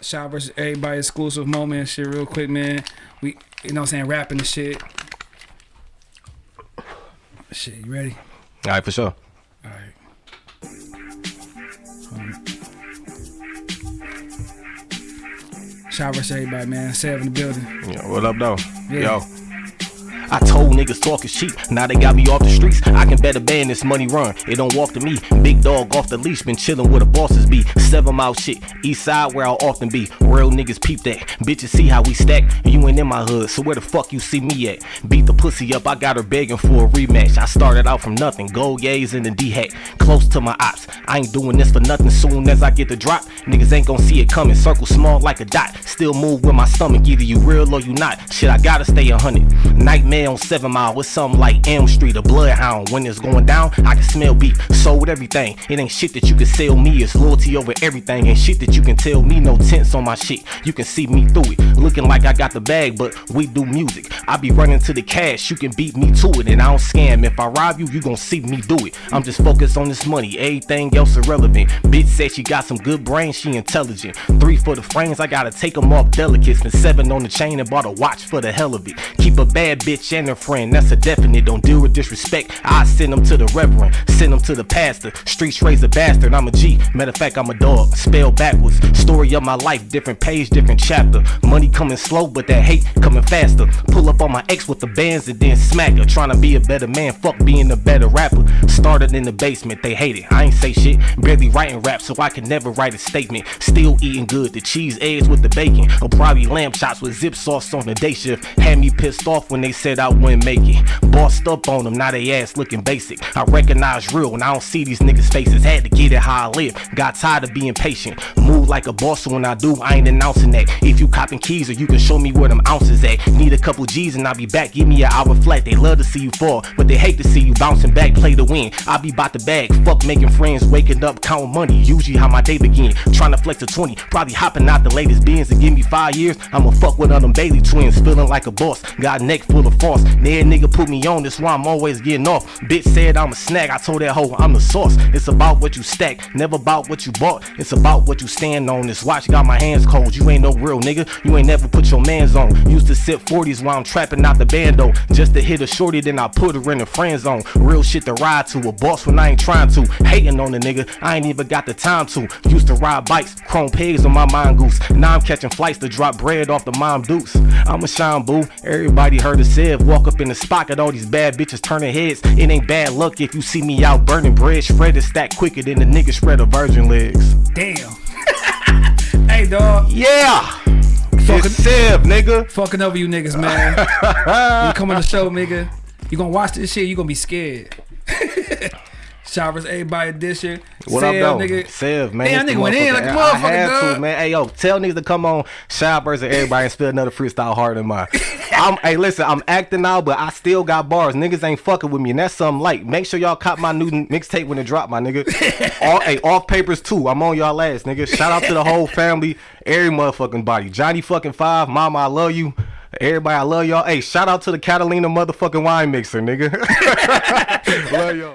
Shot versus everybody exclusive moment and shit real quick, man. We you know what I'm saying, rapping the shit. Shit, you ready? All right, for sure. Alright. Shot versus everybody, man. Seven in the building. Yeah, what up, though? Yeah. Yo. I told niggas talk is cheap, now they got me off the streets. I can better ban this money run, it don't walk to me. Big dog off the leash, been chillin' where the bosses be. Seven mile shit, east side where I'll often be. Real niggas peep that, bitches see how we stack. You ain't in my hood, so where the fuck you see me at? Beat the pussy up, I got her begging for a rematch. I started out from nothing, gold yays and the D hack. Close to my ops, I ain't doing this for nothing. Soon as I get the drop, niggas ain't gon' see it coming. Circle small like a dot, still move with my stomach. Either you real or you not. Shit, I gotta stay a hundred. Nightmare on seven mile with something like Elm Street, a bloodhound. When it's going down, I can smell beef. Sold everything. It ain't shit that you can sell me. It's loyalty over everything. And shit that you can tell me. No tense on my shit. You can see me through it. Looking like I got the bag, but we do music. I be running to the cash. You can beat me to it. And I don't scam. If I rob you, you gon' see me do it. I'm just focused on this money. Everything else irrelevant. Bitch said she got some good brains. She intelligent. Three for the frames. I gotta take them off delicate. Spent seven on the chain and bought a watch for the hell of it. Keep a bad bitch and her friend. That's a definite. Don't deal with disrespect. I send them to the reverend. Send them to the pastor. Streets raise a bastard. I'm a G. Matter of fact, I'm a dog. Spell backwards. Story of my life. Different page, different chapter. Money coming slow, but that hate coming faster. Pull up on my ex with the bands and then smack her. Trying to be a better man. Fuck being a better rapper. Started in the basement. They hate it. I ain't say shit. Barely writing rap, so I can never write a statement. Still eating good. The cheese eggs with the bacon. Or probably lamb chops with zip sauce on the day shift. Had me pissed off when they said I wouldn't make it. Bossed up on them, now they ass looking basic. I recognize real when I don't see these niggas' faces. Had to get it how I live. Got tired of being patient. Move like a boss, so when I do, I ain't announcing that. If you copping keys or you can show me where them ounces at. Need a couple G's and I'll be back. Give me an hour flat. They love to see you fall, but they hate to see you bouncing back, play to win. I be bout the bag. Fuck making friends, waking up, counting money. Usually how my day begin. Trying to flex a 20. Probably hopping out the latest beans and give me five years. I'ma fuck with them Bailey twins. Feeling like a boss. Got neck full of force. That nigga put me on, that's why I'm always getting off. Bitch said I'm a snack. I told that hoe I'm the sauce. It's about what you stack, never about what you bought. It's about what you stand on. This watch got my hands cold. You ain't no real nigga. You ain't never put your mans on. Used to sip 40s while I'm trapping out the bando. Just to hit a shorty, then I put her in the friend zone. Real shit to ride to. A boss when I ain't trying to. Hating on the nigga, I ain't even got the time to. Used to ride bikes, chrome pigs on my mongoose. Now I'm catching flights to drop bread off the mom dukes. I'm a shine boo. Everybody heard it said. Walk up in the spot, got all these bad bitches turning heads. It ain't bad luck if you see me out burning bread. Shredded stack quicker than the nigga shred of virgin legs. Damn. hey dog. Yeah! Fucking- Sev, nigga. Fucking over you niggas, man. you come on the show, nigga. You gonna watch this shit, you gonna be scared. Showers, everybody edition. What Sell, up, though? nigga. Sev, man. Damn, nigga went in like a motherfucker, I had dog. to, man. Hey, yo, tell niggas to come on Showers and everybody and spill another freestyle harder than mine. I'm, hey, listen, I'm acting now, but I still got bars. Niggas ain't fucking with me, and that's something light. Make sure y'all cop my new mixtape when it drop, my nigga. All, hey, off papers too. I'm on y'all last, nigga. Shout out to the whole family, every motherfucking body. Johnny fucking five, mama, I love you. Everybody, I love y'all. Hey, shout out to the Catalina motherfucking wine mixer, nigga. love y'all.